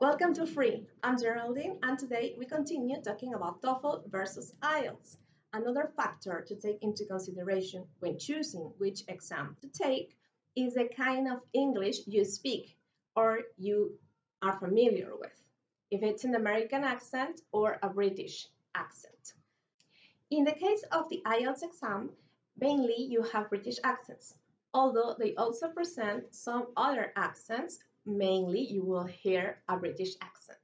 Welcome to Free. I'm Geraldine, and today we continue talking about TOEFL versus IELTS. Another factor to take into consideration when choosing which exam to take is the kind of English you speak or you are familiar with, if it's an American accent or a British accent. In the case of the IELTS exam, mainly you have British accents, although they also present some other accents mainly you will hear a British accent.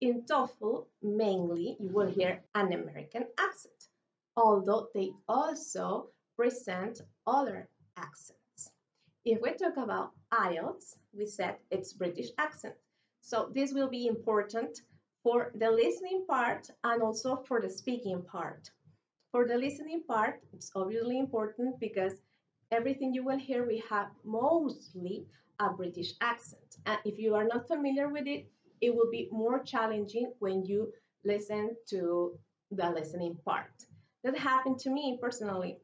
In TOEFL, mainly you will hear an American accent, although they also present other accents. If we talk about IELTS, we said it's British accent. So this will be important for the listening part and also for the speaking part. For the listening part, it's obviously important because everything you will hear, we have mostly a British accent. And if you are not familiar with it, it will be more challenging when you listen to the listening part. That happened to me personally.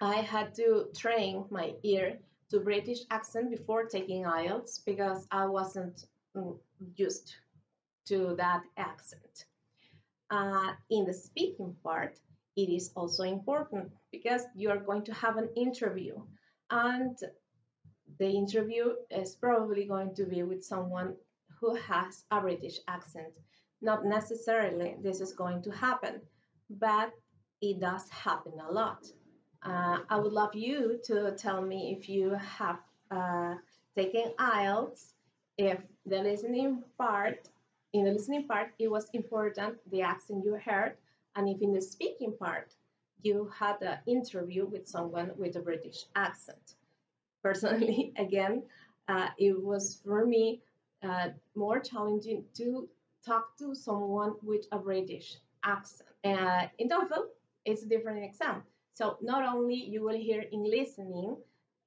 I had to train my ear to British accent before taking IELTS because I wasn't mm, used to that accent. Uh, in the speaking part, it is also important because you are going to have an interview and the interview is probably going to be with someone who has a British accent. Not necessarily this is going to happen, but it does happen a lot. Uh, I would love you to tell me if you have uh, taken IELTS, if the listening part, in the listening part, it was important the accent you heard, and if in the speaking part, you had an interview with someone with a British accent personally, again, uh, it was for me uh, more challenging to talk to someone with a British accent. Uh, in TOEFL, it's a different exam. So not only you will hear in listening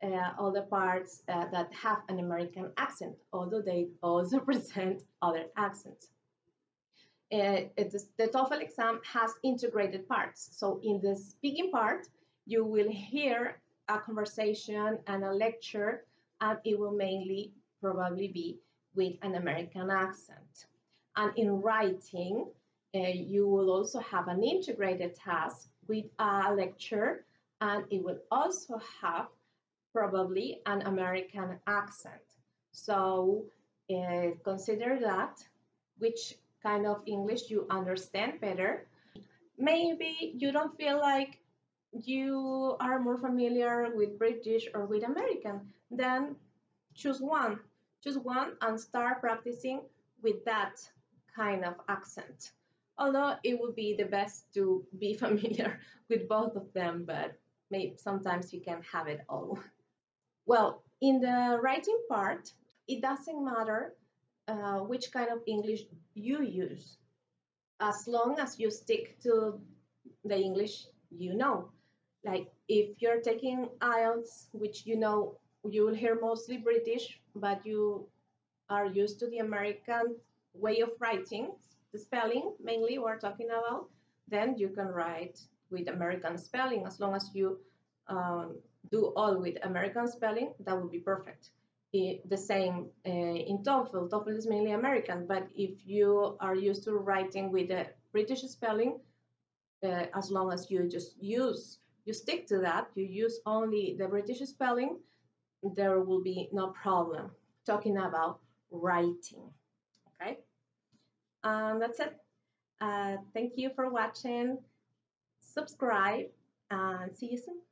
uh, all the parts uh, that have an American accent, although they also present other accents. Uh, the TOEFL exam has integrated parts. So in the speaking part, you will hear a conversation and a lecture, and it will mainly probably be with an American accent. And in writing, uh, you will also have an integrated task with a lecture, and it will also have probably an American accent. So uh, consider that which kind of English you understand better. Maybe you don't feel like you are more familiar with British or with American, then choose one. Choose one and start practicing with that kind of accent. Although it would be the best to be familiar with both of them, but maybe sometimes you can have it all. Well, in the writing part, it doesn't matter uh, which kind of English you use, as long as you stick to the English you know like if you're taking IELTS, which you know you will hear mostly British, but you are used to the American way of writing, the spelling mainly we're talking about, then you can write with American spelling as long as you um, do all with American spelling, that would be perfect. The same uh, in TOEFL. TOEFL is mainly American, but if you are used to writing with a British spelling, uh, as long as you just use you stick to that, you use only the British spelling, there will be no problem talking about writing. Okay, um, that's it. Uh, thank you for watching. Subscribe and see you soon.